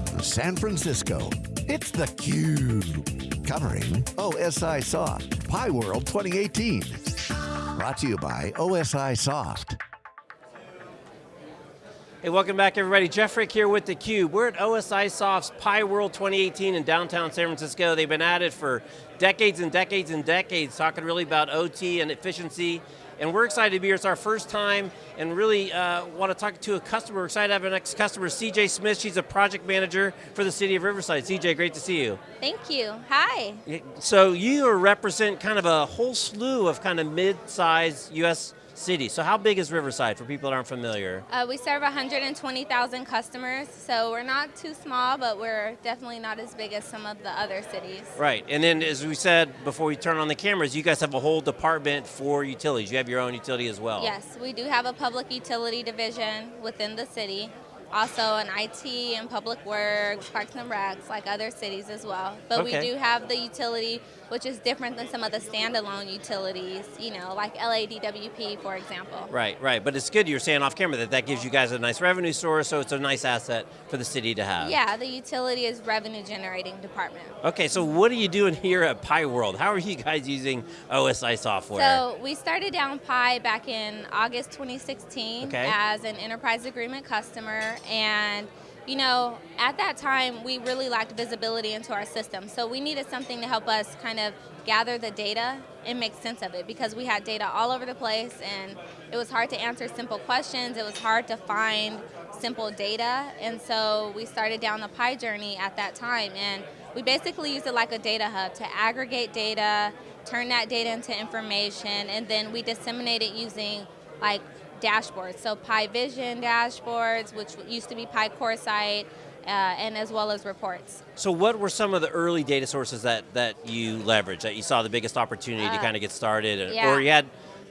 from San Francisco, it's theCUBE. Covering OSIsoft, Pi World 2018. Brought to you by OSIsoft. Hey, welcome back everybody. Jeff Frick here with theCUBE. We're at OSIsoft's Pi World 2018 in downtown San Francisco. They've been at it for decades and decades and decades, talking really about OT and efficiency. And we're excited to be here. It's our first time and really uh, want to talk to a customer. We're excited to have our next customer, CJ Smith. She's a project manager for the city of Riverside. CJ, great to see you. Thank you, hi. So you represent kind of a whole slew of kind of mid-sized US city. So how big is Riverside for people that aren't familiar? Uh, we serve 120,000 customers, so we're not too small, but we're definitely not as big as some of the other cities. Right, and then as we said before we turn on the cameras, you guys have a whole department for utilities. You have your own utility as well. Yes, we do have a public utility division within the city also an IT and public works, parks and recs, like other cities as well. But okay. we do have the utility, which is different than some of the standalone utilities, you know, like LADWP, for example. Right, right. But it's good you're saying off camera that that gives you guys a nice revenue source, so it's a nice asset for the city to have. Yeah, the utility is revenue generating department. Okay, so what are you doing here at Pi World? How are you guys using OSI software? So we started down Pi back in August 2016 okay. as an enterprise agreement customer and you know, at that time, we really lacked visibility into our system. So we needed something to help us kind of gather the data and make sense of it because we had data all over the place and it was hard to answer simple questions. It was hard to find simple data. And so we started down the Pi journey at that time. And we basically used it like a data hub to aggregate data, turn that data into information, and then we disseminate it using like dashboards. So Pi Vision dashboards, which used to be Pi CoreSight, uh, and as well as reports. So what were some of the early data sources that, that you leveraged, that you saw the biggest opportunity uh, to kind of get started? Yeah. Or you had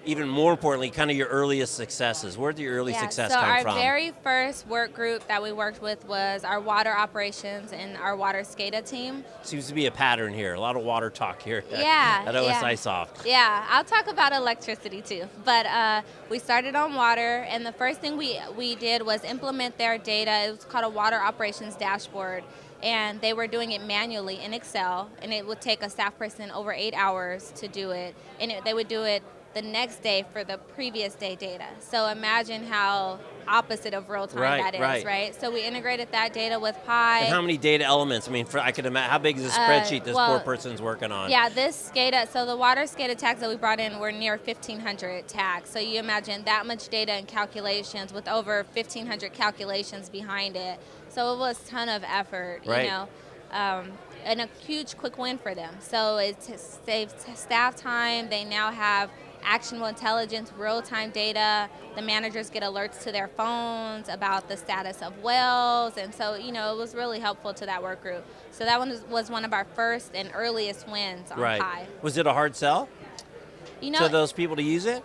even more importantly, kind of your earliest successes. Where did your early yeah, success so come from? So our very first work group that we worked with was our water operations and our water SCADA team. Seems to be a pattern here, a lot of water talk here yeah, at, OSI yeah. Soft. Yeah, I'll talk about electricity too. But uh, we started on water and the first thing we, we did was implement their data. It was called a water operations dashboard and they were doing it manually in Excel, and it would take a staff person over eight hours to do it, and it, they would do it the next day for the previous day data. So imagine how opposite of real time right, that is, right. right? So we integrated that data with Pi. And how many data elements? I mean, for, I could imagine, how big is uh, spreadsheet uh, this well, poor person's working on? Yeah, this SCADA, so the water SCADA tags that we brought in were near 1,500 tags. So you imagine that much data and calculations with over 1,500 calculations behind it. So it was a ton of effort, right. you know. Um, and a huge quick win for them. So it saves staff time. They now have actionable intelligence, real-time data. The managers get alerts to their phones about the status of wells, and so you know it was really helpful to that work group. So that one was one of our first and earliest wins on right. Pi. Was it a hard sell? You know, to those people to use it.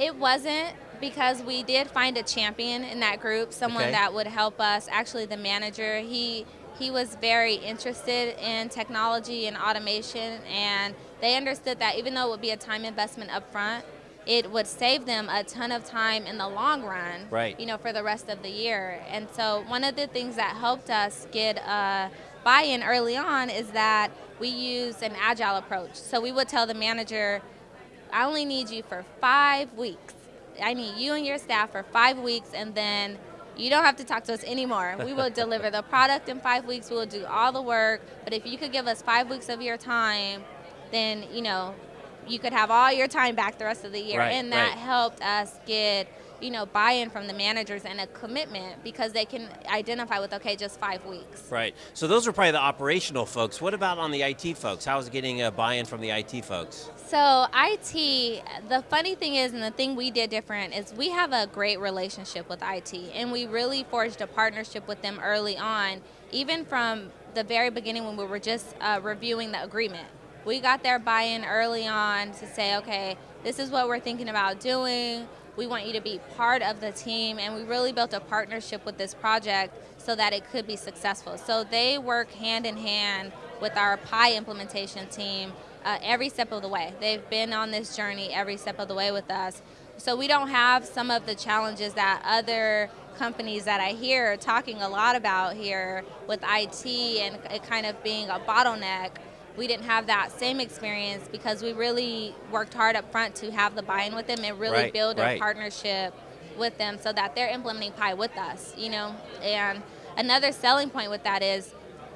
It wasn't because we did find a champion in that group, someone okay. that would help us. Actually, the manager, he he was very interested in technology and automation, and they understood that even though it would be a time investment up front, it would save them a ton of time in the long run, right. you know, for the rest of the year. And so one of the things that helped us get a buy-in early on is that we use an agile approach. So we would tell the manager, I only need you for five weeks. I need you and your staff for five weeks and then you don't have to talk to us anymore. We will deliver the product in five weeks. We will do all the work. But if you could give us five weeks of your time, then you know you could have all your time back the rest of the year. Right, and that right. helped us get you know, buy-in from the managers and a commitment because they can identify with, okay, just five weeks. Right, so those are probably the operational folks. What about on the IT folks? How is it getting a buy-in from the IT folks? So IT, the funny thing is, and the thing we did different is we have a great relationship with IT and we really forged a partnership with them early on, even from the very beginning when we were just uh, reviewing the agreement. We got their buy-in early on to say, okay, this is what we're thinking about doing we want you to be part of the team, and we really built a partnership with this project so that it could be successful. So they work hand in hand with our Pi implementation team uh, every step of the way. They've been on this journey every step of the way with us. So we don't have some of the challenges that other companies that I hear talking a lot about here with IT and it kind of being a bottleneck, we didn't have that same experience because we really worked hard up front to have the buy-in with them and really right, build right. a partnership with them so that they're implementing Pi with us, you know. And another selling point with that is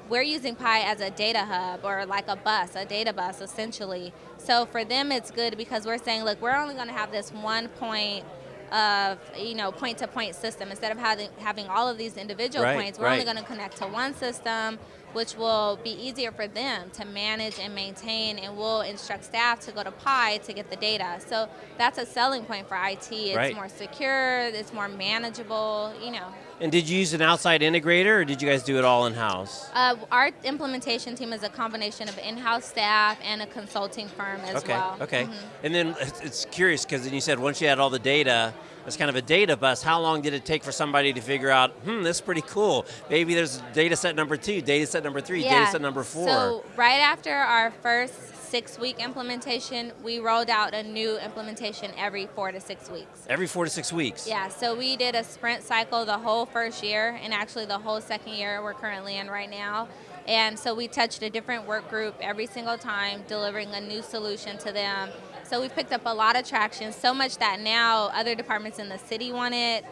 we're using Pi as a data hub or like a bus, a data bus essentially. So for them it's good because we're saying, look, we're only going to have this one point of you know point to point system instead of having having all of these individual right, points we're right. only going to connect to one system which will be easier for them to manage and maintain and we'll instruct staff to go to Pi to get the data. So that's a selling point for IT. It's right. more secure, it's more manageable, you know. And did you use an outside integrator or did you guys do it all in-house? Uh, our implementation team is a combination of in-house staff and a consulting firm as okay, well. Okay, Mhm. And then it's, it's curious because then you said once you had all the data, it's kind of a data bus. How long did it take for somebody to figure out, hmm, this is pretty cool. Maybe there's data set number two, data set number three, Yeah. data set number four. So right after our first six-week implementation, we rolled out a new implementation every four to six weeks. Every four to six weeks. Yeah, so we did a sprint cycle the whole first year and actually the whole second year we're currently in right now. And so we touched a different work group every single time, delivering a new solution to them. So we've picked up a lot of traction, so much that now other departments in the city want it.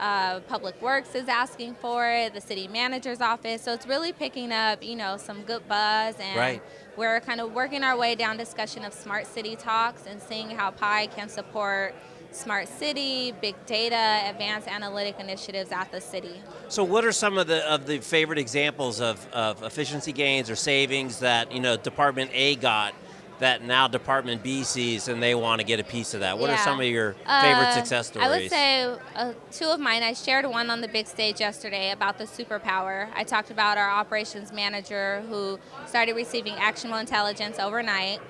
Uh, Public Works is asking for it, the city manager's office. So it's really picking up, you know, some good buzz and Right. we're kind of working our way down discussion of smart city talks and seeing how Pi can support smart city, big data, advanced analytic initiatives at the city. So what are some of the of the favorite examples of, of efficiency gains or savings that you know Department A got that now Department B sees and they want to get a piece of that? What are some of your favorite Uh, success stories? I would say uh, two of mine. I shared one on the big stage yesterday about the superpower. I talked about our operations manager who started receiving actionable intelligence overnight.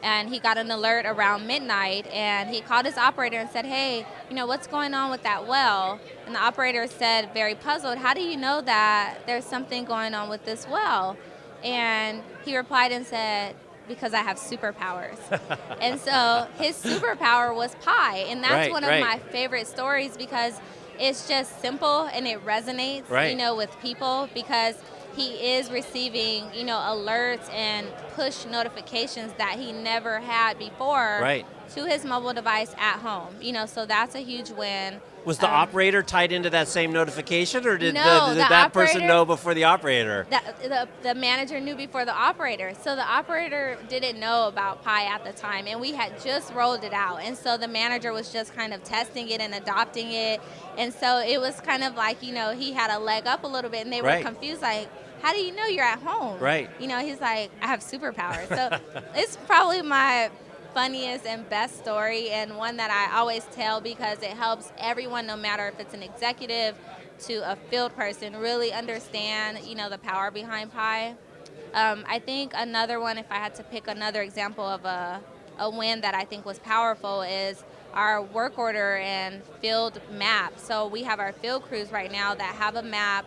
And he got an alert around midnight, and he called his operator and said, "Hey, you know what's going on with that well?" And the operator said, very puzzled, "How do you know that there's something going on with this well?" And he replied and said, because I have superpowers. and so his superpower was Pi. And that's Right, one of right. my favorite stories because it's just simple and it resonates, Right. you know, with people because he is receiving, you know, alerts and push notifications that he never had before Right. to his mobile device at home. You know, so that's a huge win. Was the Um, operator tied into that same notification, or did, No, the, did the that person know before the operator? That, the, the manager knew before the operator. So the operator didn't know about Pi at the time, and we had just rolled it out. And so the manager was just kind of testing it and adopting it. And so it was kind of like, you know, he had a leg up a little bit, and they Right. were confused, like, how do you know you're at home? Right. You know, he's like, I have superpowers. So it's probably my funniest and best story and one that I always tell because it helps everyone, no matter if it's an executive to a field person, really understand, you know, the power behind Pi. Um, I think another one, if I had to pick another example of a, a win that I think was powerful, is our work order and field map. So we have our field crews right now that have a map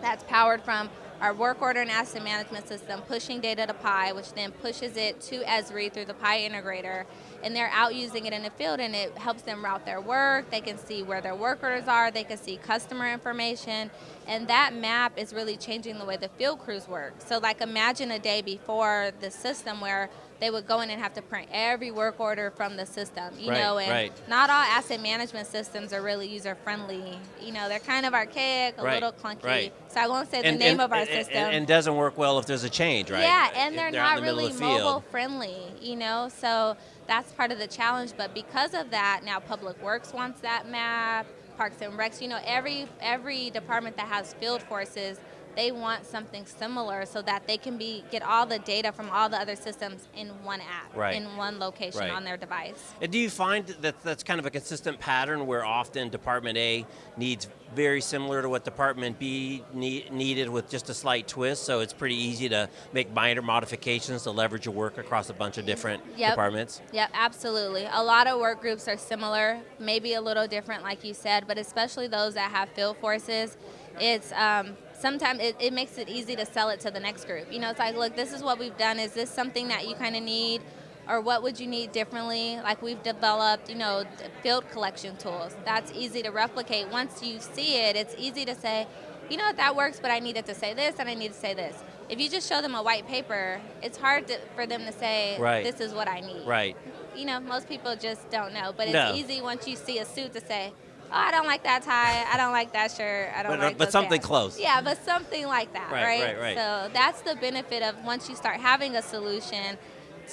that's powered from our work order and asset management system, pushing data to Pi, which then pushes it to Esri through the Pi integrator. And they're out using it in the field, and it helps them route their work. They can see where their work orders are, they can see customer information. And that map is really changing the way the field crews work. So, like, imagine a day before the system where they would go in and have to print every work order from the system, you Right, know, and right. not all asset management systems are really user friendly. You know, they're kind of archaic, a Right, little clunky. right. So I won't say the name of our and- system. And, and doesn't work well if there's a change, right? Yeah, and If they're, not really the mobile friendly, you know, so that's part of the challenge. But because of that, now Public Works wants that map, Parks and Recs, you know, every every department that has field forces, they want something similar so that they can be get all the data from all the other systems in one app, Right. in one location Right. on their device. And do you find that that's kind of a consistent pattern where often Department A needs very similar to what Department B need, needed with just a slight twist, so it's pretty easy to make minor modifications to leverage your work across a bunch of different Yep. departments? Yep, absolutely. A lot of work groups are similar, maybe a little different, like you said, but especially those that have field forces, it's um, sometimes it, it makes it easy to sell it to the next group. You know, it's like, look, this is what we've done. Is this something that you kind of need? or what would you need differently? Like we've developed, you know, field collection tools. That's easy to replicate. Once you see it, it's easy to say, you know what, that works, but I needed to say this and I need to say this. If you just show them a white paper, it's hard to, for them to say, right. this is what I need. Right. You know, most people just don't know, but it's no. easy once you see a suit to say, oh, I don't like that tie, I don't like that shirt, I don't but, uh, like But something pants. close. Yeah, but something like that, right, right? Right, right, So that's the benefit of once you start having a solution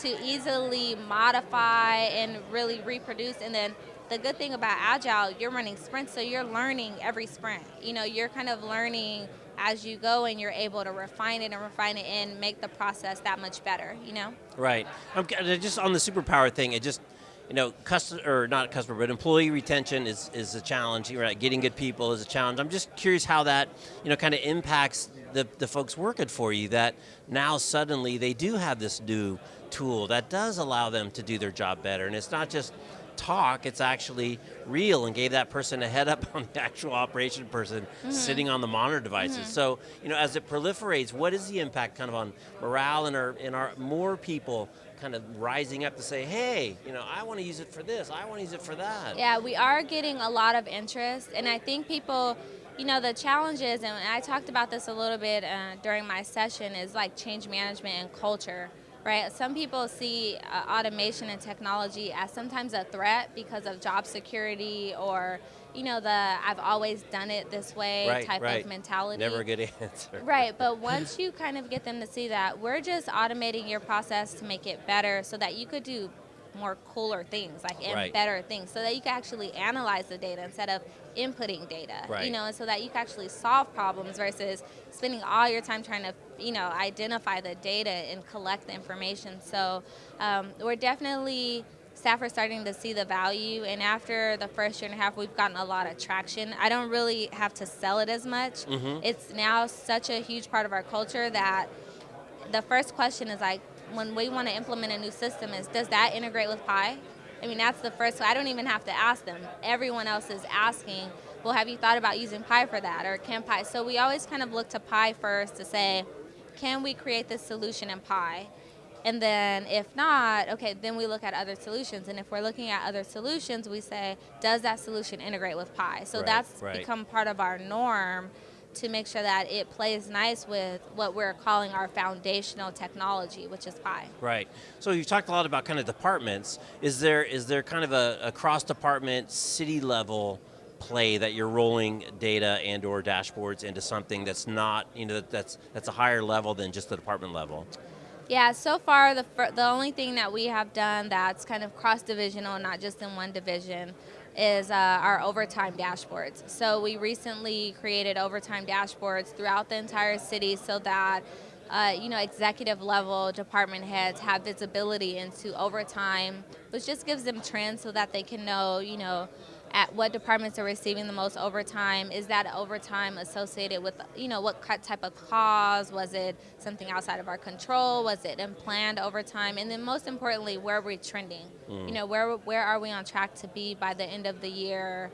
to easily modify and really reproduce. And then the good thing about agile you're running sprints so you're learning every sprint. You know you're kind of learning as you go and you're able to refine it and refine it and make the process that much better you know? Right. I'm, uh, just on the superpower thing it just you know, customer or not customer, but employee retention is, is a challenge. Right, getting good people is a challenge. I'm just curious how that you know kind of impacts the the folks working for you. That now suddenly they do have this new tool that does allow them to do their job better, and it's not just talk, it's actually real and gave that person a head up on the actual operation person mm -hmm. sitting on the monitor devices. Mm -hmm. So, you know, as it proliferates, what is the impact kind of on morale and our, in our more people kind of rising up to say, hey, you know, I want to use it for this, I want to use it for that. Yeah, we are getting a lot of interest, and I think people, you know, the challenges, and I talked about this a little bit uh, during my session, is like change management and culture right? Some people see uh, automation and technology as sometimes a threat because of job security or you know the I've always done it this way right, type right. of mentality. Never a good answer. Right, but once you kind of get them to see that we're just automating your process to make it better so that you could do more cooler things, like and right. better things, so that you can actually analyze the data instead of inputting data. Right. You know, and so that you can actually solve problems versus spending all your time trying to, you know, identify the data and collect the information. So um, we're definitely staff are starting to see the value and after the first year and a half we've gotten a lot of traction. I don't really have to sell it as much. Mm -hmm. it's now such a huge part of our culture that the first question is like when we want to implement a new system is does that integrate with pi i mean that's the first i don't even have to ask them. Everyone else is asking well have you thought about using pi for that or can pi so we always kind of look to pi first to say can we create this solution in pi and then if not, okay, then we look at other solutions. And if we're looking at other solutions, we say, does that solution integrate with Pi? So right, that's right. become part of our norm to make sure that it plays nice with what we're calling our foundational technology, which is Pi. Right. So you've talked a lot about kind of departments. Is there is there kind of a, a cross department, city level play that you're rolling data and or dashboards into something that's not, you know, that's that's a higher level than just the department level? Yeah, so far the the only thing that we have done that's kind of cross divisional, not just in one division, is uh, our overtime dashboards. So we recently created overtime dashboards throughout the entire city so that uh, you know, executive level department heads have visibility into overtime, which just gives them trends so that they can know, you know, at what departments are receiving the most overtime. Is that overtime associated with, you know, what type of cause? Was it something outside of our control? Was it unplanned overtime? And then most importantly, where are we trending? Mm. You know, where, where are we on track to be by the end of the year?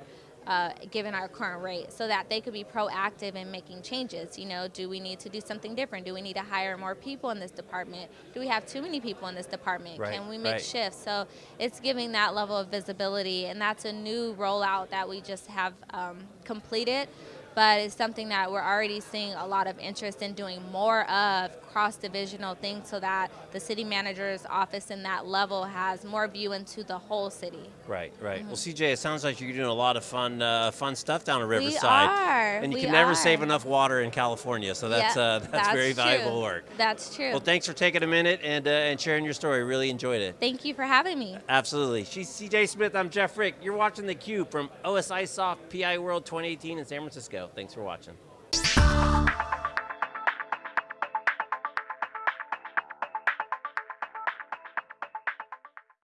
Uh, given our current rate so that they could be proactive in making changes. You know, do we need to do something different? Do we need to hire more people in this department? Do we have too many people in this department? Right, Can we make right. shifts? So it's giving that level of visibility and that's a new rollout that we just have um, completed but it's something that we're already seeing a lot of interest in doing more of cross-divisional things so that the city manager's office in that level has more view into the whole city. Right, right. Mm -hmm. Well, CJ, it sounds like you're doing a lot of fun, uh, fun stuff down at Riverside. We are. And you we can never are. save enough water in California, so that's yeah, uh, that's, that's, very true. valuable work. That's true. Well, thanks for taking a minute and uh, and sharing your story. Really enjoyed it. Thank you for having me. Absolutely. She's CJ Smith. I'm Jeff Frick. You're watching theCUBE from OSIsoft PI World 2018 in San Francisco. Thanks for watching.